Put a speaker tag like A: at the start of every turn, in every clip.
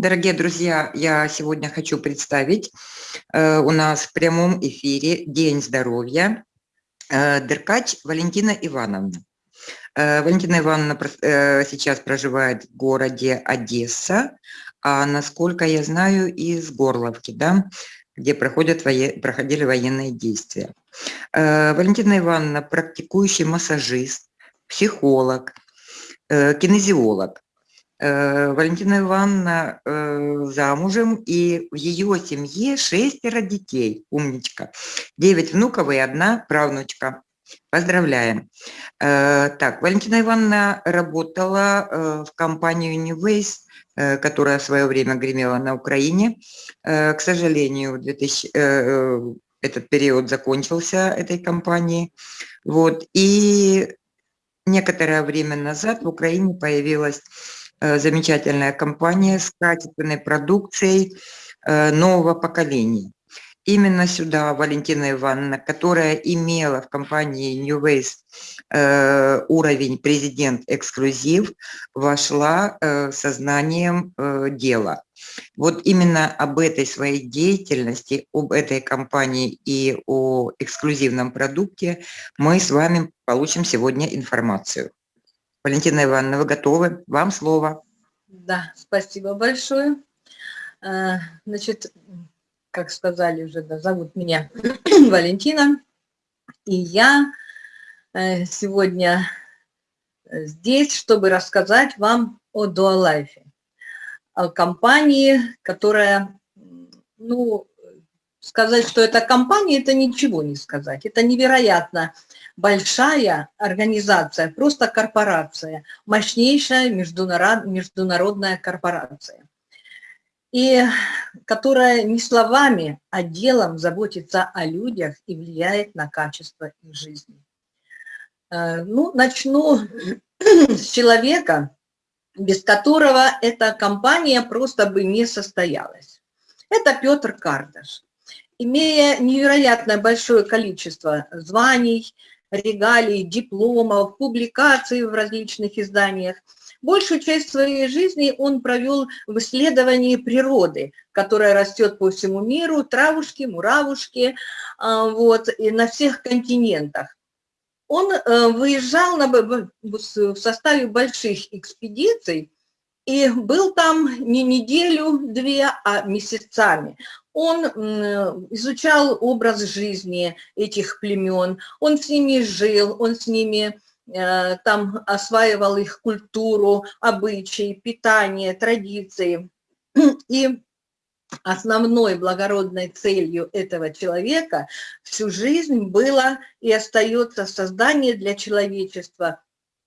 A: Дорогие друзья, я сегодня хочу представить, э, у нас в прямом эфире День здоровья, э, Деркач Валентина Ивановна. Э, Валентина Ивановна сейчас проживает в городе Одесса, а насколько я знаю, из Горловки, да, где проходят, проходили военные действия. Валентина Ивановна практикующий массажист, психолог, кинезиолог. Э, Валентина Ивановна э, замужем, и в ее семье шестеро детей, умничка, девять внуков и одна правнучка. Поздравляем. Э, так, Валентина Ивановна работала в компании Uniways, которая в свое время гремела на Украине. К сожалению, 2000, этот период закончился этой компании. Вот. И некоторое время назад в Украине появилась замечательная компания с качественной продукцией э, нового поколения. Именно сюда Валентина Ивановна, которая имела в компании New Ways э, уровень президент-эксклюзив, вошла сознанием дела. Вот именно об этой своей деятельности, об этой компании и о эксклюзивном продукте мы с вами получим сегодня информацию. Валентина Ивановна, вы готовы? Вам слово.
B: Да, спасибо большое. А, значит, как сказали уже, да, зовут меня Валентина, и я э, сегодня здесь, чтобы рассказать вам о Дуалайфе, о компании, которая, ну, сказать, что это компания, это ничего не сказать. Это невероятно большая организация, просто корпорация, мощнейшая международная корпорация. И которая не словами, а делом заботится о людях и влияет на качество их жизни. Э, ну, начну с человека, без которого эта компания просто бы не состоялась. Это Петр Кардаш имея невероятно большое количество званий, регалий, дипломов, публикаций в различных изданиях, большую часть своей жизни он провел в исследовании природы, которая растет по всему миру, травушки, муравушки, а, вот, и на всех континентах. Он э, выезжал на, в составе больших экспедиций, и был там не неделю-две, а месяцами он изучал образ жизни этих племен, он с ними жил, он с ними э, там осваивал их культуру, обычаи, питание, традиции. И основной благородной целью этого человека всю жизнь было и остается создание для человечества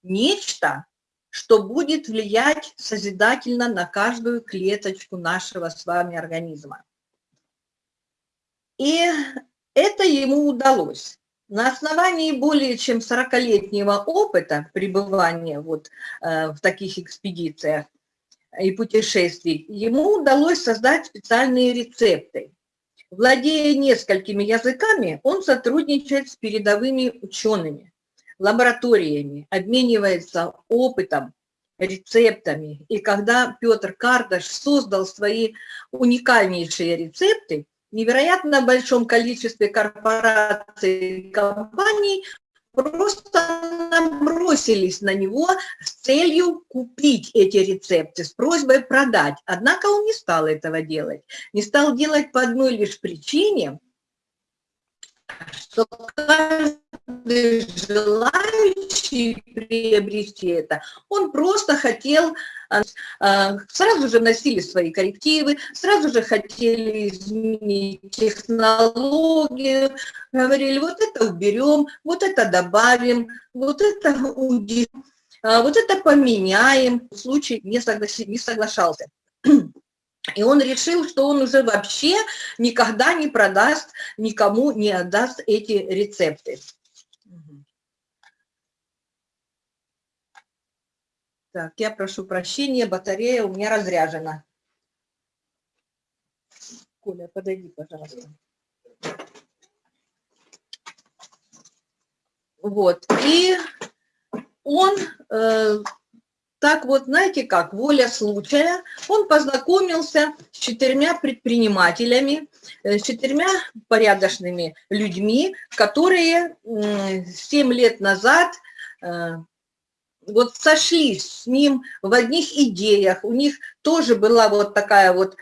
B: нечто, что будет влиять созидательно на каждую клеточку нашего с вами организма. И это ему удалось. На основании более чем 40-летнего опыта пребывания вот, э, в таких экспедициях и путешествий, ему удалось создать специальные рецепты. Владея несколькими языками, он сотрудничает с передовыми учеными, лабораториями, обменивается опытом, рецептами. И когда Петр Кардаш создал свои уникальнейшие рецепты, невероятно большом количестве корпораций и компаний просто набросились на него с целью купить эти рецепты, с просьбой продать. Однако он не стал этого делать. Не стал делать по одной лишь причине, что каждый желающий приобрести это, он просто хотел а, а, сразу же вносили свои коррективы, сразу же хотели изменить технологию, говорили, вот это уберем, вот это добавим, вот это удивим, а, вот это поменяем. В случае не, согласи, не соглашался. И он решил, что он уже вообще никогда не продаст, никому не отдаст эти рецепты. Так, я прошу прощения, батарея у меня разряжена. Коля, подойди, пожалуйста. Вот, и он э, так вот, знаете как, воля случая, он познакомился с четырьмя предпринимателями, э, с четырьмя порядочными людьми, которые семь лет назад э, вот сошлись с ним в одних идеях, у них тоже была вот такая вот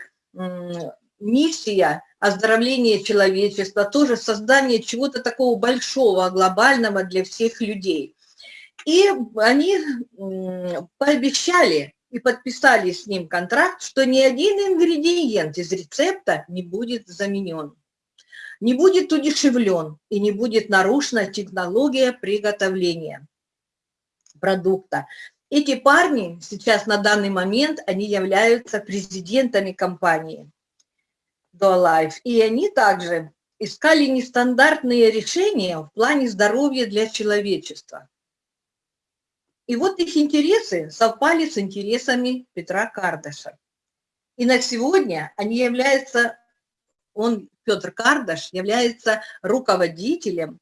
B: миссия оздоровления человечества, тоже создание чего-то такого большого, глобального для всех людей. И они пообещали и подписали с ним контракт, что ни один ингредиент из рецепта не будет заменен, не будет удешевлен и не будет нарушена технология приготовления продукта. Эти парни сейчас на данный момент, они являются президентами компании DoLife, и они также искали нестандартные решения в плане здоровья для человечества. И вот их интересы совпали с интересами Петра Кардаша. И на сегодня они являются, он, Петр Кардаш, является руководителем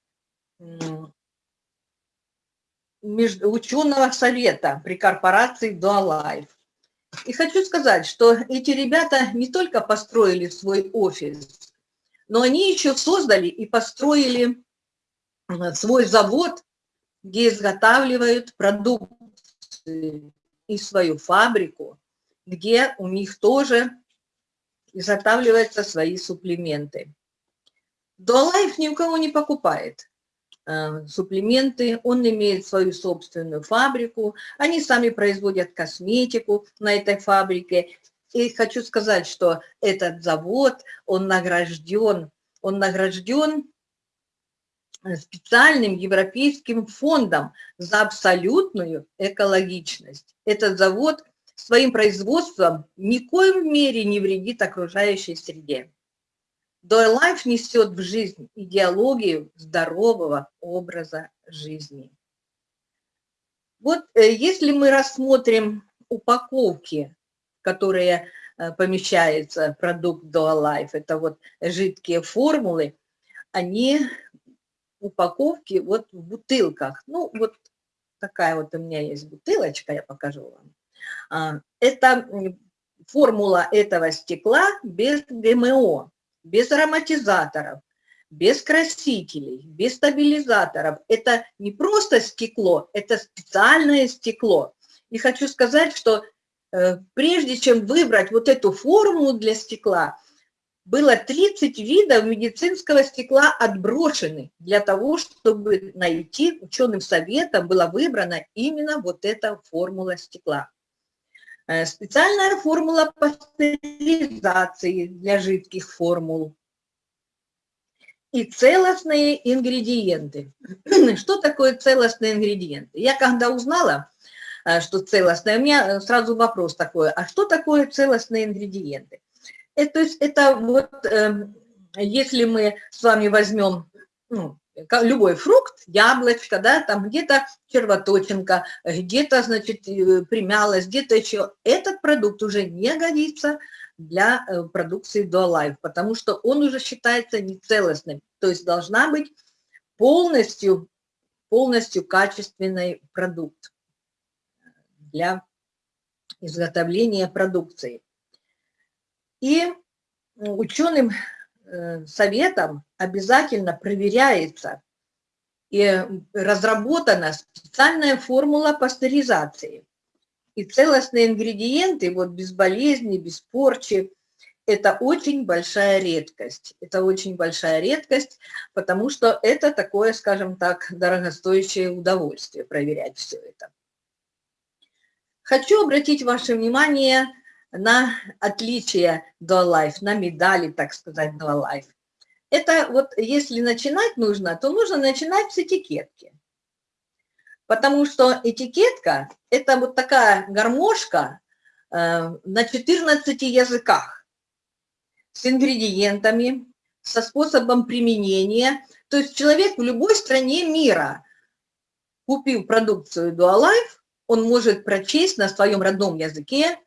B: ученого совета при корпорации Dualife. И хочу сказать, что эти ребята не только построили свой офис, но они еще создали и построили свой завод где изготавливают продукцию и свою фабрику, где у них тоже изготавливаются свои суплементы. Дуалайф ни у кого не покупает э, суплементы, он имеет свою собственную фабрику, они сами производят косметику на этой фабрике. И хочу сказать, что этот завод, он награжден, он награжден специальным европейским фондом за абсолютную экологичность. Этот завод своим производством ни в мере не вредит окружающей среде. Doylife несет в жизнь идеологию здорового образа жизни. Вот э, если мы рассмотрим упаковки, которые э, помещаются в продукт Doylife, это вот жидкие формулы, они упаковки вот в бутылках. Ну, вот такая вот у меня есть бутылочка, я покажу вам. А, это формула этого стекла без ГМО, без ароматизаторов, без красителей, без стабилизаторов. Это не просто стекло, это специальное стекло. И хочу сказать, что э, прежде чем выбрать вот эту формулу для стекла, было 30 видов медицинского стекла отброшены для того, чтобы найти, ученым советом была выбрана именно вот эта формула стекла. Э, специальная формула пастеризации для жидких формул. И целостные ингредиенты. Что такое целостные ингредиенты? Я когда узнала, э, что целостные, у меня сразу вопрос такой, а что такое целостные ингредиенты? Это, это вот, э, если мы с вами возьмем ну, любой фрукт, яблочко, да, там где-то червоточинка, где-то, значит, э, примялось, где-то еще, этот продукт уже не годится для э, продукции DoLife, потому что он уже считается нецелостным, то есть должна быть полностью, полностью качественный продукт для изготовления продукции. И ученым э, советом обязательно проверяется и разработана специальная формула пастеризации. И целостные ингредиенты, вот без болезни, без порчи, это очень большая редкость. Это очень большая редкость, потому что это такое, скажем так, дорогостоящее удовольствие проверять все это. Хочу обратить ваше внимание на отличие Life, на медали, так сказать, до Life. Это вот если начинать нужно, то нужно начинать с этикетки. Потому что этикетка – это вот такая гармошка э, на 14 языках с ингредиентами, со способом применения. То есть человек в любой стране мира, купив продукцию Dualife, он может прочесть на своем родном языке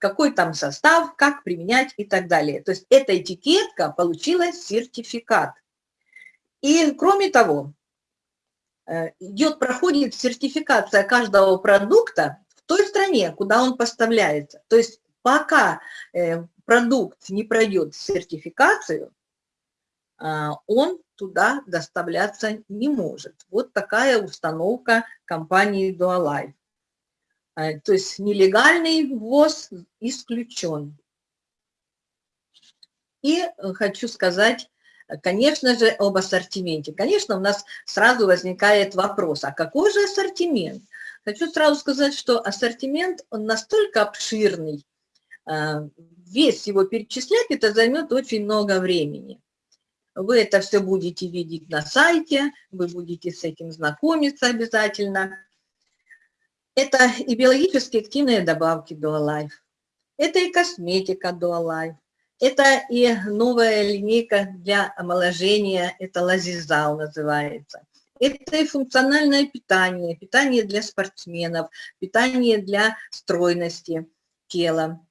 B: какой там состав, как применять и так далее. То есть эта этикетка получила сертификат. И кроме того, э, идет, проходит сертификация каждого продукта в той стране, куда он поставляется. То есть пока э, продукт не пройдет сертификацию, а, он туда доставляться не может. Вот такая установка компании Dualife. А, то есть нелегальный ввоз исключен. И хочу сказать, конечно же, об ассортименте. Конечно, у нас сразу возникает вопрос, а какой же ассортимент? Хочу сразу сказать, что ассортимент, он настолько обширный, весь его перечислять, это займет очень много времени. Вы это все будете видеть на сайте, вы будете с этим знакомиться обязательно. Это и биологически активные добавки Dualife, это и косметика Dualife, это и новая линейка для омоложения, это лазизал называется. Это и функциональное питание, питание для спортсменов, питание для стройности тела.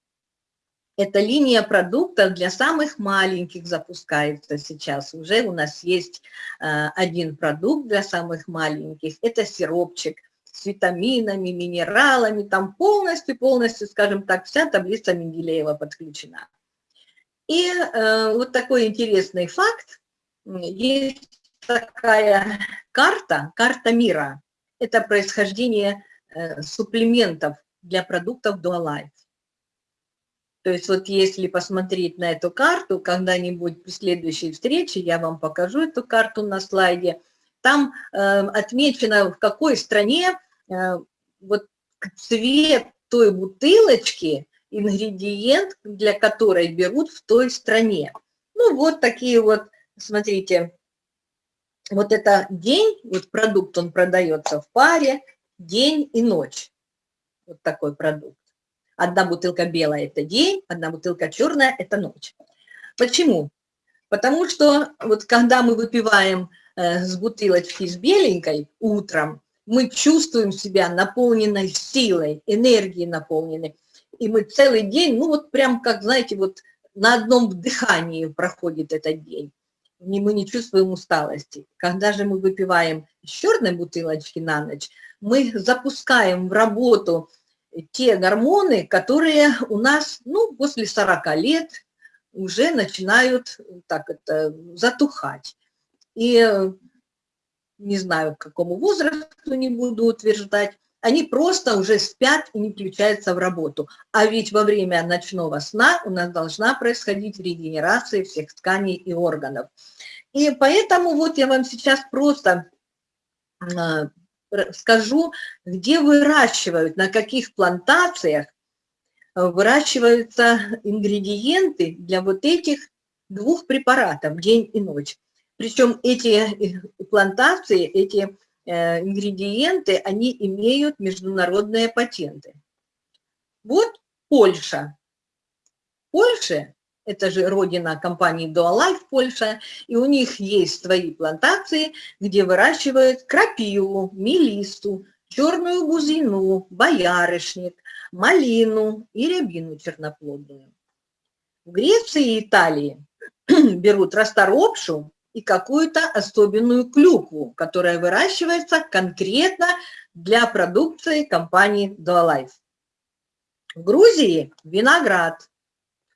B: Это линия продуктов для самых маленьких запускается сейчас. Уже у нас есть э, один продукт для самых маленьких. Это сиропчик с витаминами, минералами. Там полностью-полностью, скажем так, вся таблица Менделеева подключена. И э, вот такой интересный факт. Есть такая карта, карта мира. Это происхождение э, суплементов для продуктов Dualife. То есть вот если посмотреть на эту карту, когда-нибудь при следующей встрече я вам покажу эту карту на слайде, там э, отмечено, в какой стране вот цвет той бутылочки, ингредиент, для которой берут в той стране. Ну вот такие вот, смотрите, вот это день, вот продукт, он продается в паре, день и ночь. Вот такой продукт. Одна бутылка белая – это день, одна бутылка черная – это ночь. Почему? Потому что вот когда мы выпиваем э, с бутылочки с беленькой утром, мы чувствуем себя наполненной силой, энергией наполненной. И мы целый день, ну вот прям как, знаете, вот на одном дыхании проходит этот день. Мы не чувствуем усталости. Когда же мы выпиваем с черной бутылочки на ночь, мы запускаем в работу те гормоны, которые у нас, ну, после 40 лет уже начинают так это затухать. И не знаю, к какому возрасту не буду утверждать, они просто уже спят и не включаются в работу. А ведь во время ночного сна у нас должна происходить регенерация всех тканей и органов. И поэтому вот я вам сейчас просто а, скажу, где выращивают, на каких плантациях выращиваются ингредиенты для вот этих двух препаратов день и ночь. Причем эти э, плантации, эти э, ингредиенты, они имеют международные патенты. Вот Польша. Польша это же родина компании Dualife Польша, и у них есть свои плантации, где выращивают крапиву, мелисту, черную бузину, боярышник, малину и рябину черноплодную. В Греции и Италии берут расторопшу и какую-то особенную клюкву, которая выращивается конкретно для продукции компании Dualife. В Грузии виноград,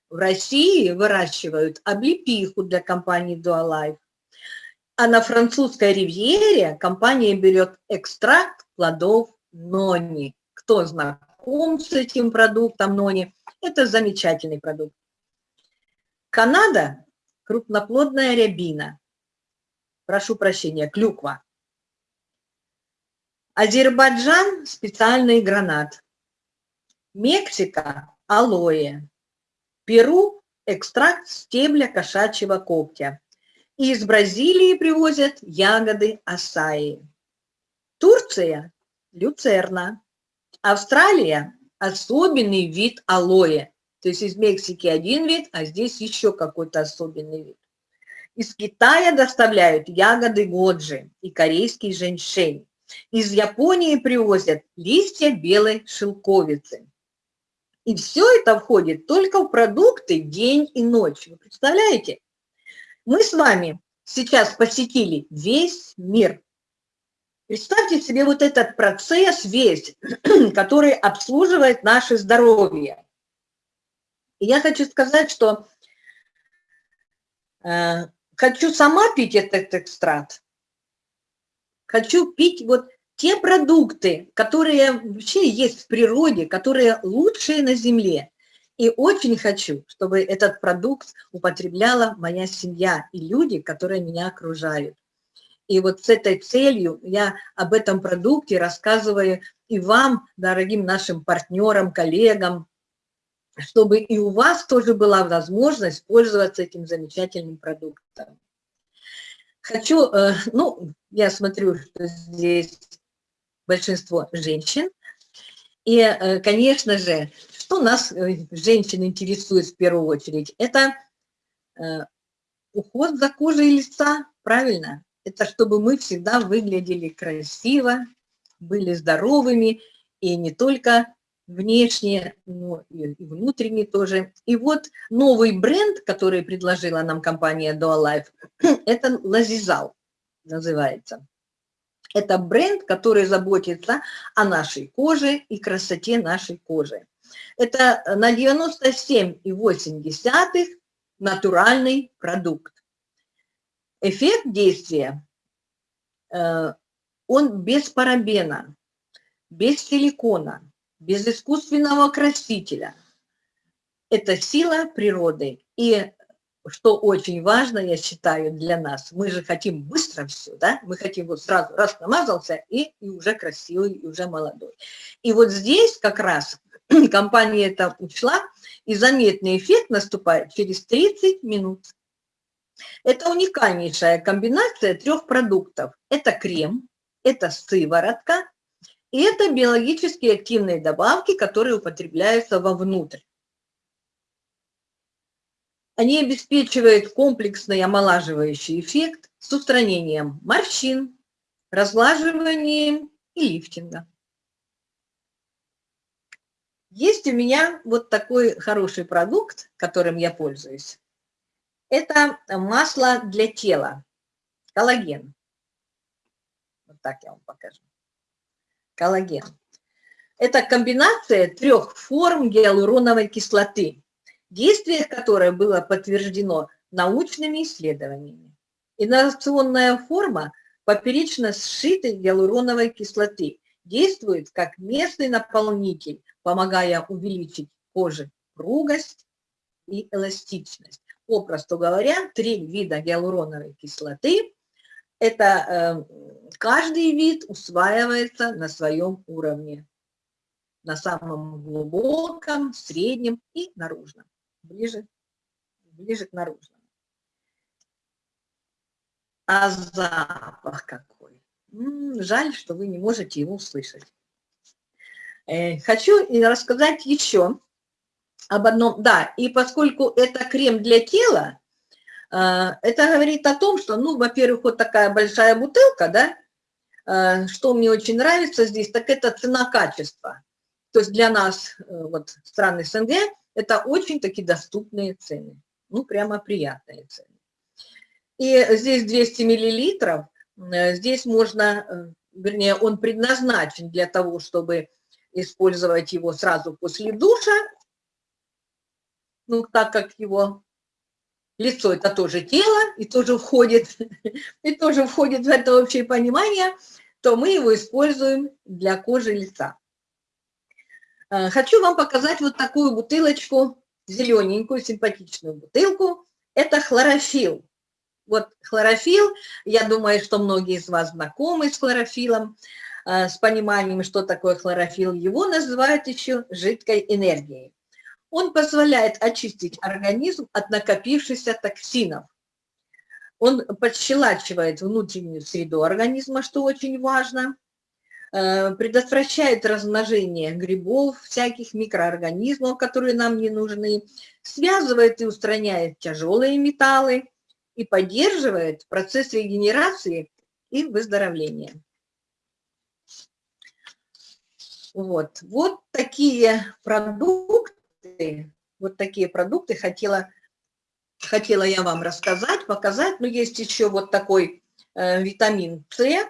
B: в России выращивают облепиху для компании Dualife, а на французской ривьере компания берет экстракт плодов нони. Кто знаком с этим продуктом нони, это замечательный продукт. Канада – крупноплодная рябина. Прошу прощения, клюква. Азербайджан – специальный гранат. Мексика – алоэ. Перу – экстракт стебля кошачьего когтя. И из Бразилии привозят ягоды асаи. Турция – люцерна. Австралия – особенный вид алоэ. То есть из Мексики один вид, а здесь еще какой-то особенный вид. Из Китая доставляют ягоды годжи и корейский женьшень. Из Японии привозят листья белой шелковицы. И все это входит только в продукты день и ночь. Вы представляете? Мы с вами сейчас посетили весь мир. Представьте себе вот этот процесс весь, который обслуживает наше здоровье. И я хочу сказать, что э, хочу сама пить этот экстракт, хочу пить вот те продукты, которые вообще есть в природе, которые лучшие на земле. И очень хочу, чтобы этот продукт употребляла моя семья и люди, которые меня окружают. И вот с этой целью я об этом продукте рассказываю и вам, дорогим нашим партнерам, коллегам, чтобы и у вас тоже была возможность пользоваться этим замечательным продуктом. Хочу, э, ну, я смотрю, что здесь большинство женщин, и, э, конечно же, что нас, э, женщин, интересует в первую очередь, это уход за кожей лица, правильно? это чтобы мы всегда выглядели красиво, были здоровыми, и не только внешне, но и внутренне тоже. И вот новый бренд, который предложила нам компания Dualife, это Лазизал называется. Это бренд, который заботится о нашей коже и красоте нашей кожи. Это на 97,8 натуральный продукт эффект действия, э, он без парабена, без силикона, без искусственного красителя. Это сила природы. И что очень важно, я считаю, для нас, мы же хотим быстро все, да, мы хотим вот сразу раз намазался и, и уже красивый, и уже молодой. И вот здесь как раз компания это учла, и заметный эффект наступает через 30 минут. Это уникальнейшая комбинация трех продуктов. Это крем, это сыворотка это биологически активные добавки, которые употребляются вовнутрь. Они обеспечивают комплексный омолаживающий эффект с устранением морщин, разглаживанием и лифтинга. Есть у меня вот такой хороший продукт, которым я пользуюсь. Это масло для тела, коллаген. Вот так я вам покажу. Коллаген. Это комбинация трех форм гиалуроновой кислоты, действие которой было подтверждено научными исследованиями. Инновационная форма поперечно сшитой гиалуроновой кислоты действует как местный наполнитель, помогая увеличить коже пругость и эластичность попросту говоря, три вида гиалуроновой кислоты. Это э, каждый вид усваивается на своем уровне, на самом глубоком, среднем и наружном, ближе, ближе к наружному. А запах какой! М -м, жаль, что вы не можете его услышать. Э, хочу рассказать еще об одном, да, и поскольку это крем для тела, это говорит о том, что, ну, во-первых, вот такая большая бутылка, да, э, что мне очень нравится здесь, так это цена-качество. То есть для нас, э, вот, стран СНГ, это очень такие доступные цены, ну, прямо приятные цены. И здесь 200 миллилитров, здесь можно, вернее, он предназначен для того, чтобы использовать его сразу после душа ну, так как его лицо это тоже тело, и тоже входит, и тоже входит в это общее понимание, то мы его используем для кожи лица. Э, хочу вам показать вот такую бутылочку, зелененькую, симпатичную бутылку. Это хлорофилл. Вот хлорофилл, я думаю, что многие из вас знакомы с хлорофиллом, э, с пониманием, что такое хлорофилл. Его называют еще жидкой энергией. Он позволяет очистить организм от накопившихся токсинов. Он подщелачивает внутреннюю среду организма, что очень важно, э, предотвращает размножение грибов, всяких микроорганизмов, которые нам не нужны, связывает и устраняет тяжелые металлы и поддерживает процесс регенерации и выздоровления. Вот, вот такие продукты продукты, вот такие продукты хотела, хотела я вам рассказать, показать. Но есть еще вот такой э, витамин С.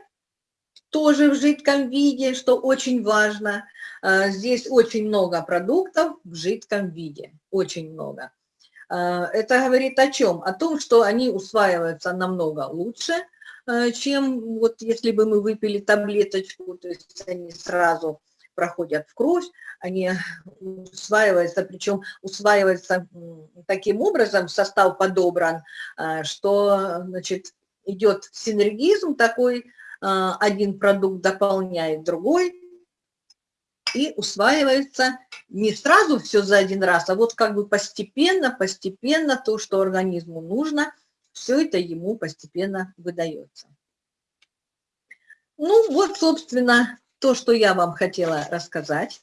B: тоже в жидком виде, что очень важно. А, здесь очень много продуктов в жидком виде, очень много. А, это говорит о чем? О том, что они усваиваются намного лучше, а, чем вот если бы мы выпили таблеточку, то есть они сразу проходят в кровь, они усваиваются, причем усваиваются таким образом, состав подобран, что значит, идет синергизм такой, один продукт дополняет другой, и усваивается не сразу все за один раз, а вот как бы постепенно, постепенно то, что организму нужно, все это ему постепенно выдается. Ну вот, собственно, то, что я вам хотела рассказать.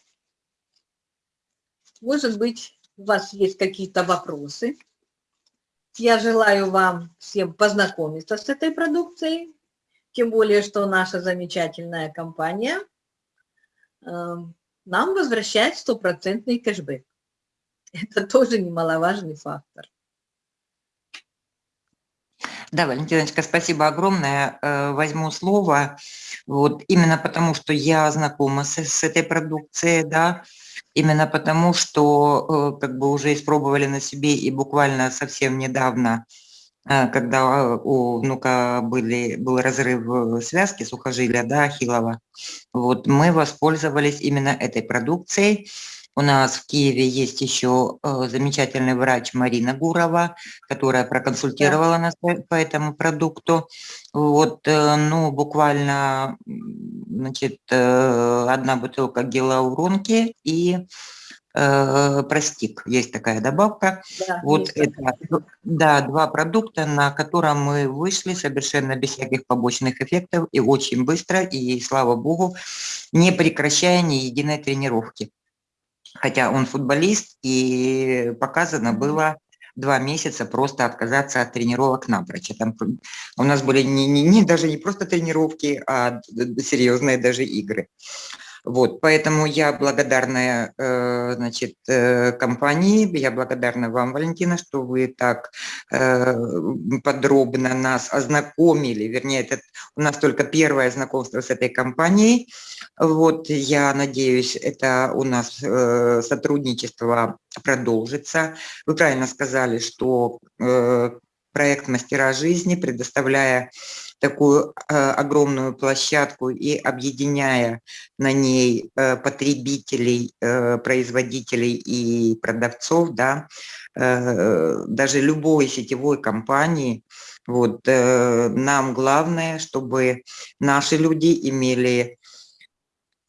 B: Может быть, у вас есть какие-то вопросы. Я желаю вам всем познакомиться с этой продукцией, тем более, что наша замечательная компания эм, нам возвращает стопроцентный кэшбэк. Это тоже немаловажный фактор.
A: Да, Валентиночка, спасибо огромное. Э, возьму слово. Вот именно потому, что я знакома с, с этой продукцией, да, именно потому, что э, как бы уже испробовали на себе и буквально совсем недавно а, когда у внука были, был разрыв э, связки сухожилия, да, Ахиллова, вот мы воспользовались именно этой продукцией. У нас в Киеве есть еще э, замечательный врач Марина Гурова, которая проконсультировала нас по этому продукту. Вот, э, ну, буквально, значит, одна бутылка гелауронки и э, простик, есть такая добавка. Да, вот это, да, два продукта, на котором мы вышли совершенно без всяких побочных эффектов и очень быстро, и слава богу, не прекращая ни единой тренировки. Хотя он футболист, и показано было два месяца просто отказаться от тренировок напрочь. Там у нас были не, не, не, даже не просто тренировки, а серьезные даже игры. Вот, поэтому я благодарна э, значит, э, компании, я благодарна вам, Валентина, что вы так э, подробно нас ознакомили, вернее, это у нас только первое знакомство с этой компанией. Вот, я надеюсь, это у нас сотрудничество продолжится. Вы правильно сказали, что проект «Мастера жизни», предоставляя такую э, огромную площадку и объединяя на ней э, потребителей, э, производителей и продавцов, да, э, даже любой сетевой компании, вот, э, нам главное, чтобы наши люди имели э,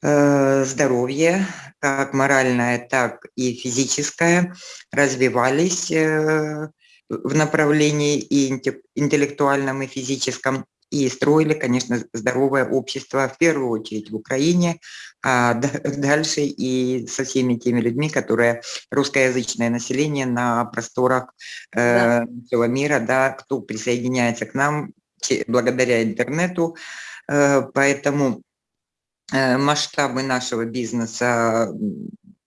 A: здоровье, как моральное, так и физическое, развивались э, в направлении и интеллектуальном, и физическом, и строили, конечно, здоровое общество, в первую очередь в Украине, а дальше и со всеми теми людьми, которые русскоязычное население на просторах э, всего мира, да, кто присоединяется к нам благодаря интернету. Э, поэтому э, масштабы нашего бизнеса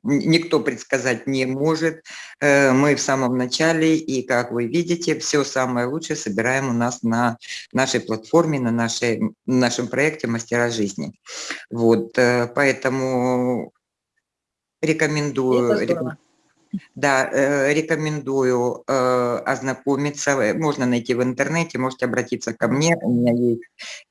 A: никто предсказать не может. Э, мы в самом начале, и, как вы видите, все самое лучшее собираем у нас на нашей платформе, на нашей, нашем проекте «Мастера жизни». Вот, э, поэтому рекомендую... Да, э, рекомендую ознакомиться. Можно найти в интернете, можете обратиться ко мне. У меня есть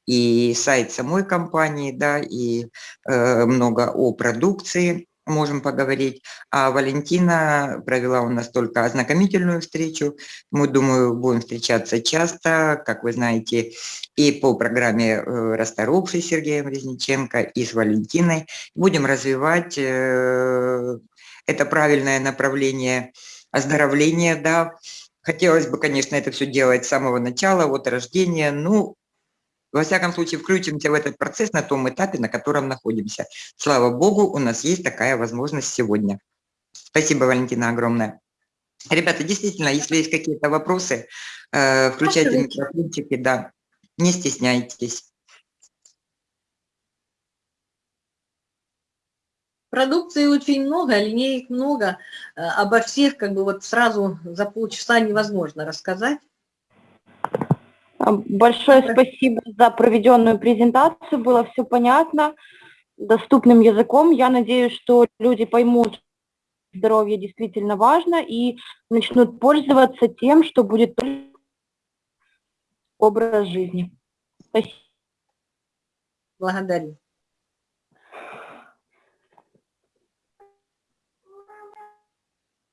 A: и сайт самой компании, да, и много о продукции можем поговорить. А Валентина провела у нас только ознакомительную встречу. Мы, думаю, будем встречаться часто, как вы знаете, и по программе э, «Расторопший» с Сергеем Резниченко, и с Валентиной. Будем развивать э, это правильное направление оздоровления, да. Хотелось бы, конечно, это все делать с самого начала, от рождения. Ну, во всяком случае, включимся в этот процесс на том этапе, на котором находимся. Слава Богу, у нас есть такая возможность сегодня. Спасибо, Валентина, огромное. Ребята, действительно, если есть какие-то вопросы, э, включайте микрофончики, да, не стесняйтесь.
B: Продукции очень много, линеек много, э, обо всех как бы вот сразу за полчаса невозможно рассказать.
C: А, большое спасибо за проведенную презентацию, было все понятно, доступным языком. Я надеюсь, что люди поймут, здоровье действительно важно и начнут пользоваться тем, что будет образ жизни. Спасибо.
B: Благодарю.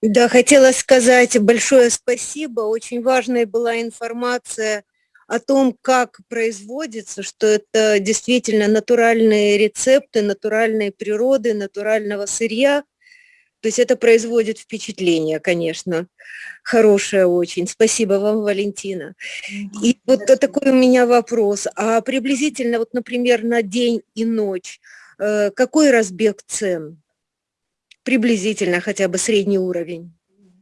D: Да, хотела сказать большое спасибо. Очень важная была информация о том, как производится, что это действительно натуральные рецепты, натуральной природы, натурального сырья. То есть это производит впечатление, конечно, хорошее очень. Спасибо вам, Валентина. И вот такой у меня вопрос. А приблизительно, вот, например, на день и ночь, э, какой разбег цен? Приблизительно хотя бы средний уровень.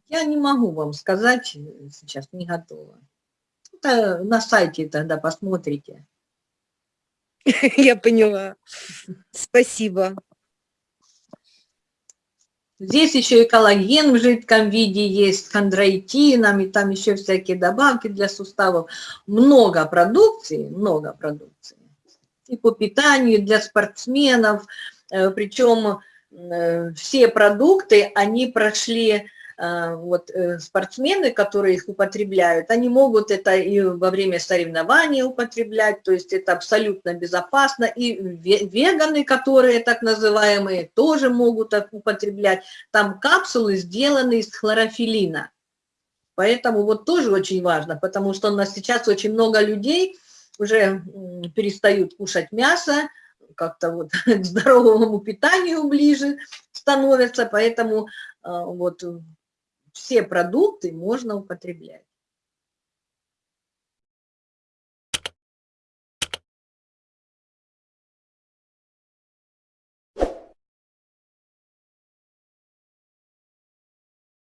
B: Я не могу вам сказать, сейчас не готова. Это на сайте тогда посмотрите.
D: Я поняла. Спасибо.
B: Здесь еще и коллаген в жидком виде есть, с хондроитином, и там еще всякие добавки для суставов. Много продукции, много продукции. И по питанию, для спортсменов. Э, Причем э, все продукты, они прошли а, вот, э, спортсмены, которые их употребляют, они могут это и во время соревнований употреблять, то есть это абсолютно безопасно, и веганы, которые так называемые, тоже могут употреблять. Там капсулы сделаны из хлорофилина, поэтому вот тоже очень важно, потому что у нас сейчас очень много людей уже перестают кушать мясо, как-то вот к здоровому питанию ближе становятся, поэтому а, вот все продукты можно употреблять.